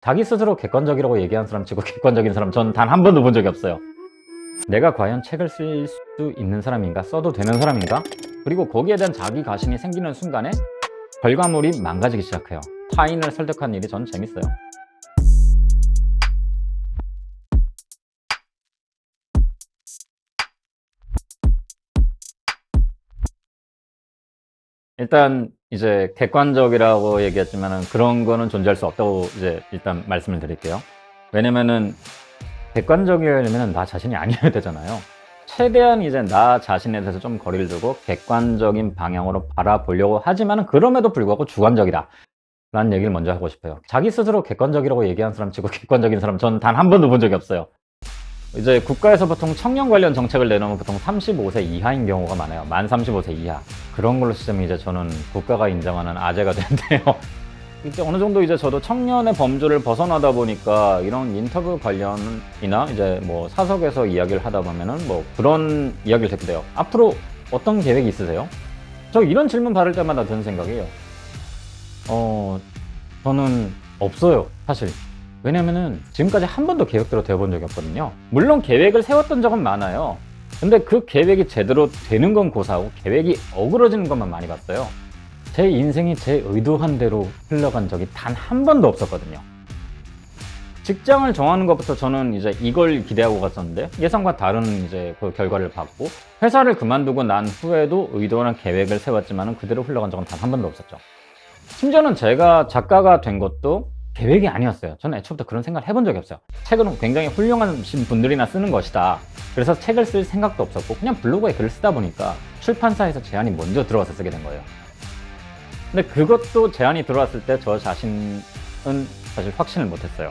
자기 스스로 객관적이라고 얘기한 사람 치고 객관적인 사람 전 단 한 번도 본 적이 없어요. 내가 과연 책을 쓸 수 있는 사람인가? 써도 되는 사람인가? 그리고 거기에 대한 자기 가신이 생기는 순간에 결과물이 망가지기 시작해요. 타인을 설득하는 일이 전 재밌어요. 일단 이제 객관적이라고 얘기했지만은 그런 거는 존재할 수 없다고 이제 일단 말씀을 드릴게요. 왜냐면은 객관적이려면 나 자신이 아니어야 되잖아요. 최대한 이제 나 자신에 대해서 좀 거리를 두고 객관적인 방향으로 바라보려고 하지만은 그럼에도 불구하고 주관적이다. 라는 얘기를 먼저 하고 싶어요. 자기 스스로 객관적이라고 얘기한 사람 치고 객관적인 사람 전 단 한 번도 본 적이 없어요. 이제 국가에서 보통 청년 관련 정책을 내놓으면 보통 35세 이하인 경우가 많아요. 만 35세 이하. 그런 걸로 치자면 이제 저는 국가가 인정하는 아재가 된대요. 이제 어느 정도 이제 저도 청년의 범주를 벗어나다 보니까 이런 인터뷰 관련이나 이제 뭐 사석에서 이야기를 하다 보면은 뭐 그런 이야기를 듣게 돼요. 앞으로 어떤 계획이 있으세요? 저 이런 질문 받을 때마다 드는 생각이에요. 어, 저는 없어요, 사실. 왜냐면은 지금까지 한 번도 계획대로 되어본 적이 없거든요. 물론 계획을 세웠던 적은 많아요. 근데 그 계획이 제대로 되는 건 고사하고 계획이 어그러지는 것만 많이 봤어요. 제 인생이 제 의도한 대로 흘러간 적이 단 한 번도 없었거든요. 직장을 정하는 것부터 저는 이제 이걸 기대하고 갔었는데 예상과 다른 이제 그 결과를 받고 회사를 그만두고 난 후에도 의도한 계획을 세웠지만 그대로 흘러간 적은 단 한 번도 없었죠. 심지어는 제가 작가가 된 것도 계획이 아니었어요. 저는 애초부터 그런 생각을 해본 적이 없어요. 책은 굉장히 훌륭하신 분들이나 쓰는 것이다. 그래서 책을 쓸 생각도 없었고 그냥 블로그에 글을 쓰다 보니까 출판사에서 제안이 먼저 들어와서 쓰게 된 거예요. 근데 그것도 제안이 들어왔을 때 저 자신은 사실 확신을 못했어요.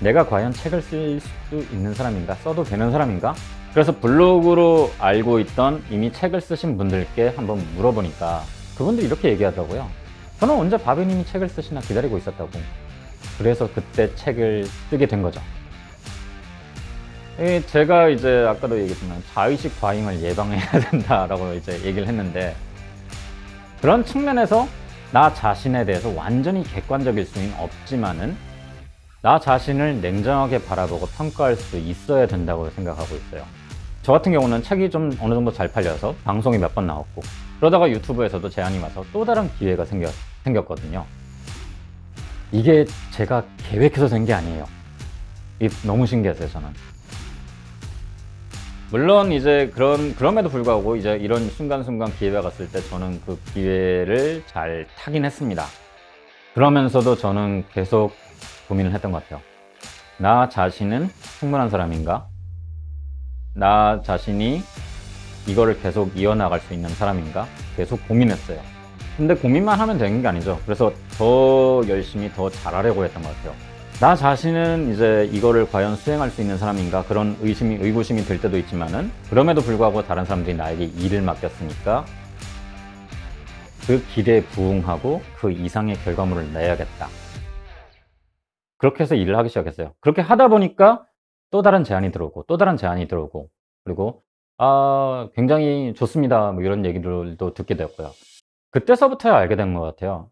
내가 과연 책을 쓸 수 있는 사람인가? 써도 되는 사람인가? 그래서 블로그로 알고 있던 이미 책을 쓰신 분들께 한번 물어보니까 그분들이 이렇게 얘기하더라고요. 저는 언제 바비님이 책을 쓰시나 기다리고 있었다고. 그래서 그때 책을 쓰게 된 거죠. 이 제가 이제 아까도 얘기했지만 자의식 과잉을 예방해야 된다라고 이제 얘기를 했는데 그런 측면에서 나 자신에 대해서 완전히 객관적일 수는 없지만은 나 자신을 냉정하게 바라보고 평가할 수 있어야 된다고 생각하고 있어요. 저 같은 경우는 책이 좀 어느 정도 잘 팔려서 방송이 몇 번 나왔고 그러다가 유튜브에서도 제안이 와서 또 다른 기회가 생겼, 생겼거든요. 이게 제가 계획해서 된 게 아니에요. 너무 신기했어요, 저는. 물론 이제 그런 그럼에도 불구하고 이제 이런 순간순간 기회가 갔을 때 저는 그 기회를 잘 타긴 했습니다. 그러면서도 저는 계속 고민을 했던 것 같아요. 나 자신은 충분한 사람인가? 나 자신이 이거를 계속 이어나갈 수 있는 사람인가? 계속 고민했어요. 근데 고민만 하면 되는 게 아니죠. 그래서 더 열심히 더 잘하려고 했던 것 같아요. 나 자신은 이제 이거를 과연 수행할 수 있는 사람인가 그런 의심이 의구심이 들 때도 있지만은 그럼에도 불구하고 다른 사람들이 나에게 일을 맡겼으니까 그 기대에 부응하고 그 이상의 결과물을 내야겠다. 그렇게 해서 일을 하기 시작했어요. 그렇게 하다 보니까 또 다른 제안이 들어오고 또 다른 제안이 들어오고 그리고 아 굉장히 좋습니다 뭐 이런 얘기들도 듣게 되었고요. 그때서부터야 알게 된 것 같아요.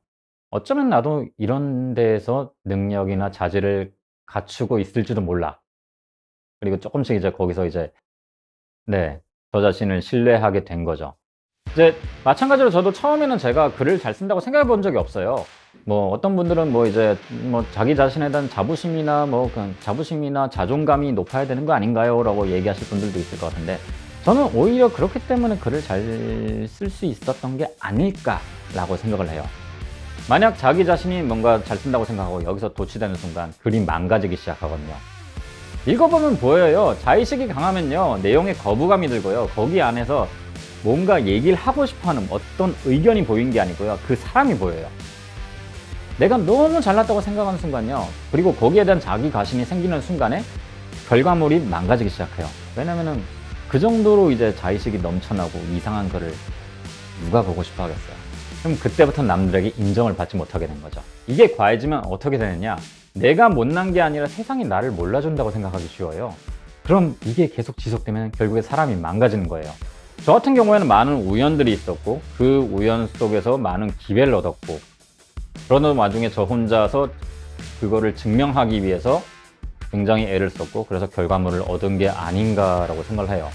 어쩌면 나도 이런 데에서 능력이나 자질을 갖추고 있을지도 몰라. 그리고 조금씩 이제 거기서 이제 네, 저 자신을 신뢰하게 된 거죠. 이제 마찬가지로 저도 처음에는 제가 글을 잘 쓴다고 생각해 본 적이 없어요. 뭐 어떤 분들은 뭐 이제 뭐 자기 자신에 대한 자부심이나 뭐 그냥 자부심이나 자존감이 높아야 되는 거 아닌가요? 라고 얘기하실 분들도 있을 것 같은데 저는 오히려 그렇기 때문에 글을 잘 쓸 수 있었던 게 아닐까라고 생각을 해요. 만약 자기 자신이 뭔가 잘 쓴다고 생각하고 여기서 도취되는 순간 글이 망가지기 시작하거든요. 읽어보면 보여요. 자의식이 강하면요. 내용에 거부감이 들고요. 거기 안에서 뭔가 얘기를 하고 싶어하는 어떤 의견이 보이는 게 아니고요. 그 사람이 보여요. 내가 너무 잘났다고 생각하는 순간요. 그리고 거기에 대한 자기 가신이 생기는 순간에 결과물이 망가지기 시작해요. 왜냐면은 그 정도로 이제 자의식이 넘쳐나고 이상한 글을 누가 보고 싶어 하겠어요. 그럼 그때부터 남들에게 인정을 받지 못하게 된 거죠. 이게 과해지면 어떻게 되느냐? 내가 못난 게 아니라 세상이 나를 몰라준다고 생각하기 쉬워요. 그럼 이게 계속 지속되면 결국에 사람이 망가지는 거예요. 저 같은 경우에는 많은 우연들이 있었고 그 우연 속에서 많은 기회를 얻었고 그러는 와중에 저 혼자서 그거를 증명하기 위해서 굉장히 애를 썼고 그래서 결과물을 얻은 게 아닌가라고 생각을 해요.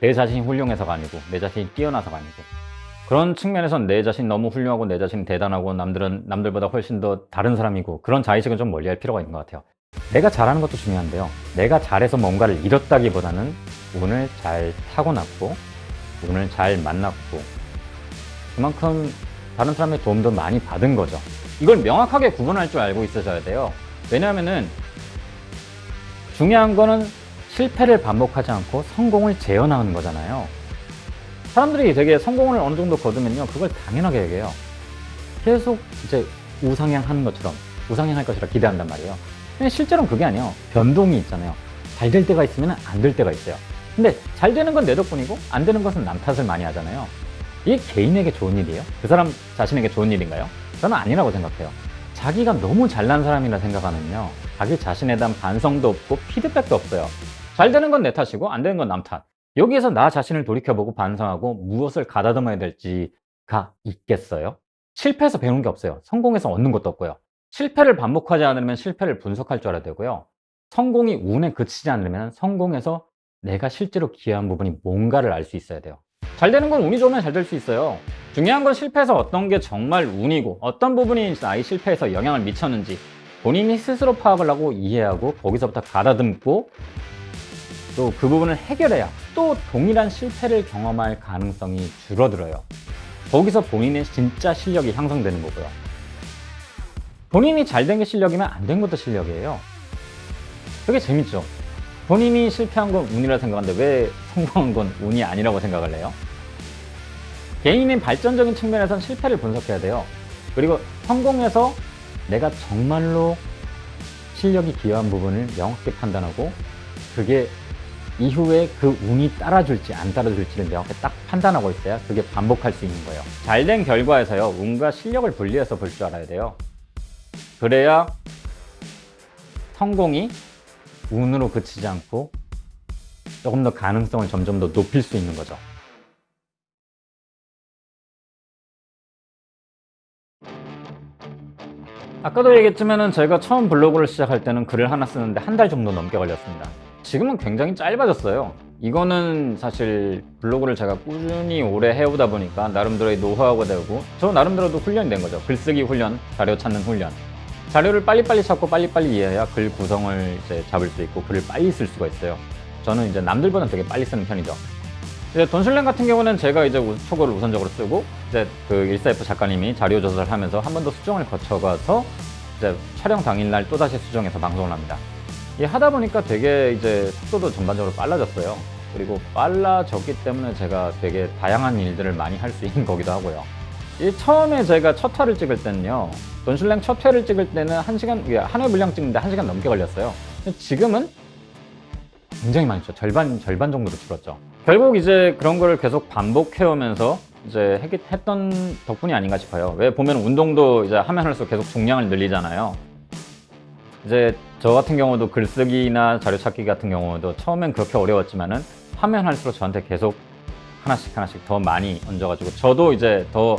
내 자신이 훌륭해서가 아니고 내 자신이 뛰어나서가 아니고 그런 측면에선 내 자신 너무 훌륭하고 내 자신이 대단하고 남들은 남들보다 훨씬 더 다른 사람이고 그런 자의식은 좀 멀리할 필요가 있는 것 같아요. 내가 잘하는 것도 중요한데요. 내가 잘해서 뭔가를 잃었다기보다는 운을 잘 타고났고 운을 잘 만났고 그만큼 다른 사람의 도움도 많이 받은 거죠. 이걸 명확하게 구분할 줄 알고 있으셔야 돼요. 왜냐하면은 중요한 거는 실패를 반복하지 않고 성공을 재현하는 거잖아요. 사람들이 되게 성공을 어느 정도 거두면요. 그걸 당연하게 얘기해요. 계속 이제 우상향 하는 것처럼 우상향 할 것이라 기대한단 말이에요. 근데 실제로는 그게 아니에요. 변동이 있잖아요. 잘 될 때가 있으면 안 될 때가 있어요. 근데 잘 되는 건 내 덕분이고 안 되는 것은 남 탓을 많이 하잖아요. 이게 개인에게 좋은 일이에요? 그 사람 자신에게 좋은 일인가요? 저는 아니라고 생각해요. 자기가 너무 잘난 사람이라 생각하면요. 자기 자신에 대한 반성도 없고 피드백도 없어요. 잘 되는 건 내 탓이고 안 되는 건 남 탓. 여기에서 나 자신을 돌이켜보고 반성하고 무엇을 가다듬어야 될지가 있겠어요? 실패해서 배우는 게 없어요. 성공해서 얻는 것도 없고요. 실패를 반복하지 않으면 실패를 분석할 줄 알아야 되고요. 성공이 운에 그치지 않으면 성공해서 내가 실제로 기여한 부분이 뭔가를 알 수 있어야 돼요. 잘 되는 건 운이 좋으면 잘 될 수 있어요. 중요한 건 실패해서 어떤 게 정말 운이고 어떤 부분이 나의 실패에서 영향을 미쳤는지 본인이 스스로 파악을 하고 이해하고 거기서부터 가다듬고 또그 부분을 해결해야 또 동일한 실패를 경험할 가능성이 줄어들어요. 거기서 본인의 진짜 실력이 향상되는 거고요. 본인이 잘 된 게 실력이면 안 된 것도 실력이에요. 그게 재밌죠. 본인이 실패한 건 운이라 생각하는데 왜 성공한 건 운이 아니라고 생각을 해요? 개인의 발전적인 측면에선 실패를 분석해야 돼요. 그리고 성공해서 내가 정말로 실력이 기여한 부분을 명확히 판단하고 그게 이후에 그 운이 따라줄지 안 따라줄지를 명확히 딱 판단하고 있어야 그게 반복할 수 있는 거예요. 잘 된 결과에서요, 운과 실력을 분리해서 볼 줄 알아야 돼요. 그래야 성공이 운으로 그치지 않고 조금 더 가능성을 점점 더 높일 수 있는 거죠. 아까도 얘기했지만 제가 처음 블로그를 시작할 때는 글을 하나 쓰는데 한 달 정도 넘게 걸렸습니다. 지금은 굉장히 짧아졌어요. 이거는 사실 블로그를 제가 꾸준히 오래 해오다 보니까 나름대로의 노하우가 되고 저 나름대로도 훈련이 된 거죠. 글쓰기 훈련, 자료 찾는 훈련. 자료를 빨리빨리 찾고 빨리빨리 이해해야 글 구성을 이제 잡을 수 있고 글을 빨리 쓸 수가 있어요. 저는 이제 남들보다는 되게 빨리 쓰는 편이죠. 이제 돈슐랭 같은 경우는 제가 이제 우- 초고를 우선적으로 쓰고 이제 그 14F 작가님이 자료 조사를 하면서 한 번 더 수정을 거쳐가서 이제 촬영 당일날 또다시 수정해서 방송을 합니다. 이 하다 보니까 되게 이제 속도도 전반적으로 빨라졌어요. 그리고 빨라졌기 때문에 제가 되게 다양한 일들을 많이 할 수 있는 거기도 하고요. 이 처음에 제가 첫 화를 찍을 때는요. 돈슐랭 첫 회를 찍을 때는 한 시간, 한 회 분량 찍는데 한 시간 넘게 걸렸어요. 지금은 굉장히 많이 줄었죠. 절반, 절반 정도로 줄었죠. 결국 이제 그런 거를 계속 반복해오면서 이제 했, 했던 덕분이 아닌가 싶어요. 왜 보면 운동도 이제 하면 할수록 계속 중량을 늘리잖아요. 이제 저 같은 경우도 글쓰기나 자료 찾기 같은 경우도 처음엔 그렇게 어려웠지만은 하면 할수록 저한테 계속 하나씩 하나씩 더 많이 얹어가지고 저도 이제 더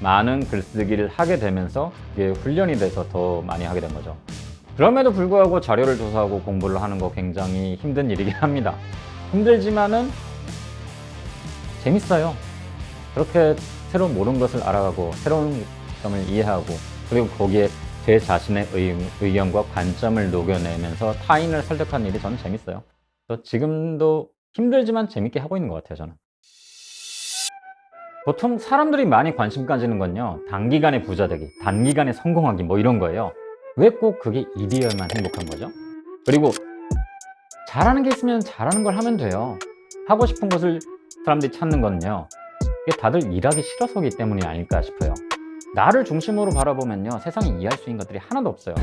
많은 글쓰기를 하게 되면서 이게 훈련이 돼서 더 많이 하게 된 거죠. 그럼에도 불구하고 자료를 조사하고 공부를 하는 거 굉장히 힘든 일이긴 합니다. 힘들지만은 재밌어요. 그렇게 새로운 모르는 것을 알아가고 새로운 점을 이해하고 그리고 거기에 제 자신의 의, 의 견과 관점을 녹여내면서 타인을 설득하는 일이 저는 재밌어요. 그래서 지금도 힘들지만 재밌게 하고 있는 것 같아요, 저는. 보통 사람들이 많이 관심 가지는 건요, 단기간에 부자 되기, 단기간에 성공하기, 뭐 이런 거예요. 왜 꼭 그게 일이어야만 행복한 거죠? 그리고 잘하는 게 있으면 잘하는 걸 하면 돼요. 하고 싶은 것을 사람들이 찾는 건요, 이게 다들 일하기 싫어서기 때문이 아닐까 싶어요. 나를 중심으로 바라보면요, 세상에 이해할 수 있는 것들이 하나도 없어요.